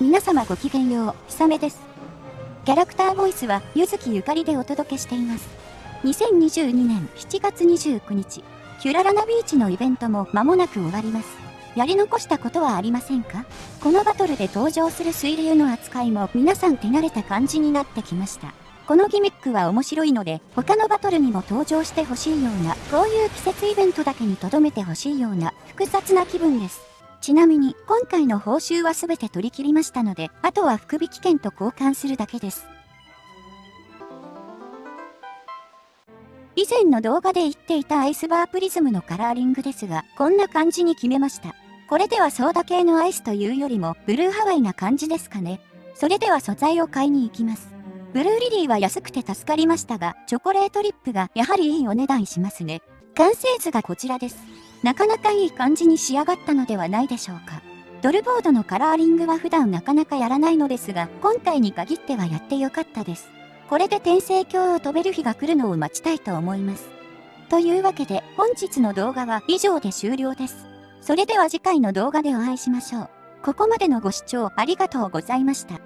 皆様ごきげんよう、ひさめです。キャラクターボイスは、ゆずきゆかりでお届けしています。2022年7月29日、キュララナビーチのイベントも間もなく終わります。やり残したことはありませんか？このバトルで登場する水流の扱いも皆さん手慣れた感じになってきました。このギミックは面白いので、他のバトルにも登場してほしいような、こういう季節イベントだけに留めてほしいような、複雑な気分です。ちなみに、今回の報酬は全て取り切りましたので、あとは福引券と交換するだけです。以前の動画で言っていたアイスバープリズムのカラーリングですが、こんな感じに決めました。これではソーダ系のアイスというよりも、ブルーハワイな感じですかね。それでは素材を買いに行きます。ブルーリリーは安くて助かりましたが、チョコレートリップがやはりいいお値段しますね。完成図がこちらです。なかなかいい感じに仕上がったのではないでしょうか。ドルボードのカラーリングは普段なかなかやらないのですが、今回に限ってはやってよかったです。これで転生鏡を飛べる日が来るのを待ちたいと思います。というわけで、本日の動画は以上で終了です。それでは次回の動画でお会いしましょう。ここまでのご視聴ありがとうございました。